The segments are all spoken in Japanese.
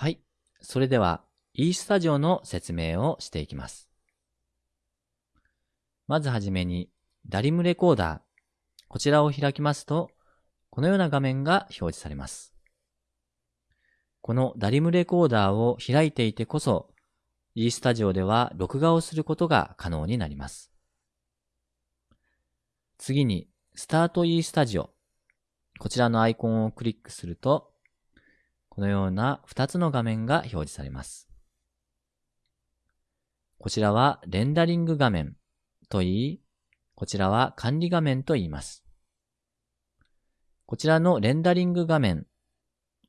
はい。それでは eStudio の説明をしていきます。まずはじめに DALIM レコーダー。こちらを開きますと、このような画面が表示されます。この DALIM レコーダーを開いていてこそ、eStudio では録画をすることが可能になります。次に、Start eStudio。こちらのアイコンをクリックすると、このような2つの画面が表示されます。こちらはレンダリング画面と言い、こちらは管理画面と言います。こちらのレンダリング画面、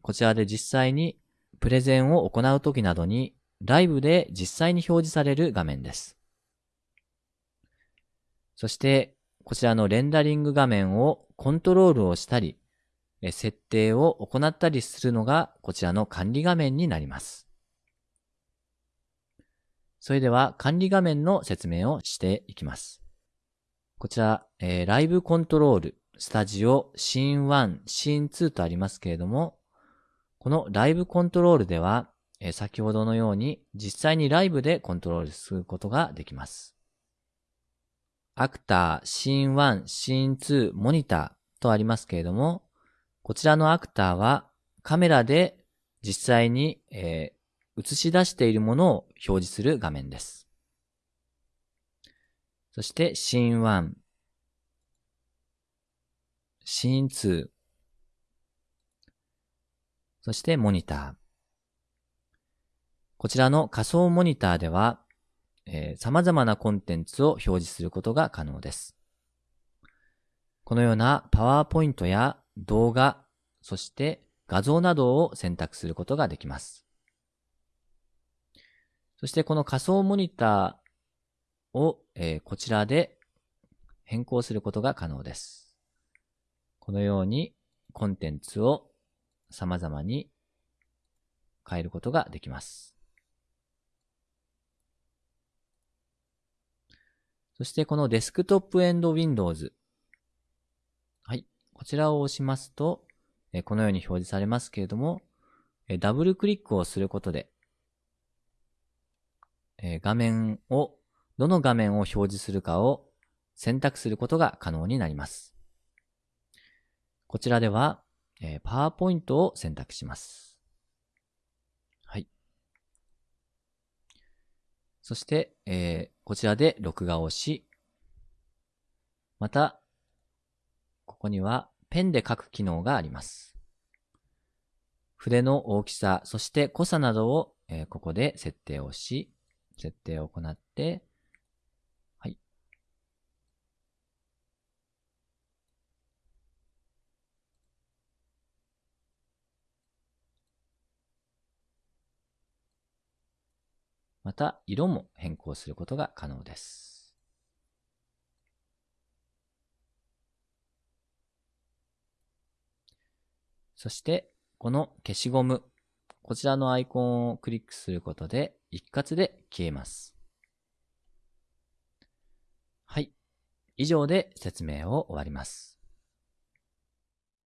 こちらで実際にプレゼンを行うときなどにライブで実際に表示される画面です。そして、こちらのレンダリング画面をコントロールをしたり、設定を行ったりするのがこちらの管理画面になります。それでは管理画面の説明をしていきます。こちら、えー、ライブコントロール、スタジオ、シーン1、シーン2とありますけれども、このライブコントロールでは、えー、先ほどのように実際にライブでコントロールすることができます。アクター、シーン1、シーン2、モニターとありますけれども、こちらのアクターはカメラで実際に、えー、映し出しているものを表示する画面です。そしてシーン1、シーン2、そしてモニター。こちらの仮想モニターでは、えー、様々なコンテンツを表示することが可能です。このようなパワーポイントや動画、そして画像などを選択することができます。そしてこの仮想モニターを、えー、こちらで変更することが可能です。このようにコンテンツを様々に変えることができます。そしてこのデスクトップエンド Windows。こちらを押しますと、このように表示されますけれども、ダブルクリックをすることで、画面を、どの画面を表示するかを選択することが可能になります。こちらでは、パワーポイントを選択します。はい。そして、こちらで録画をし、また、ここにはペンで書く機能があります。筆の大きさ、そして濃さなどを、えー、ここで設定をし、設定を行って、はいまた色も変更することが可能です。そして、この消しゴム、こちらのアイコンをクリックすることで一括で消えます。はい。以上で説明を終わります。